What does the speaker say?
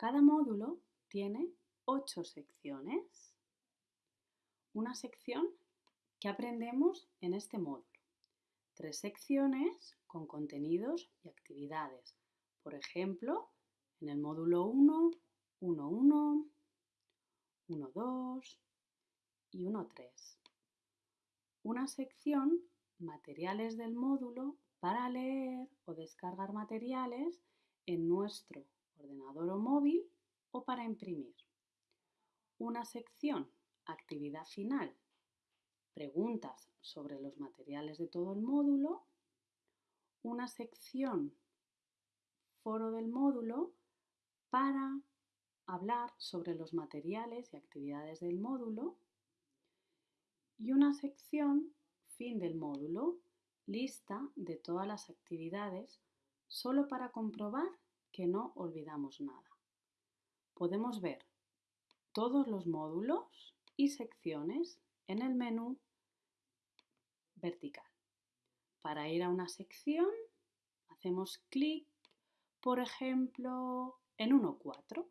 Cada módulo tiene ocho secciones. Una sección que aprendemos en este módulo. Tres secciones con contenidos y actividades. Por ejemplo, en el módulo 1, 1.1, 1.2 y 1.3. Una sección materiales del módulo para leer o descargar materiales en nuestro o móvil o para imprimir. Una sección actividad final, preguntas sobre los materiales de todo el módulo. Una sección foro del módulo para hablar sobre los materiales y actividades del módulo y una sección fin del módulo, lista de todas las actividades solo para comprobar que no olvidamos nada. Podemos ver todos los módulos y secciones en el menú vertical. Para ir a una sección hacemos clic, por ejemplo, en 1.4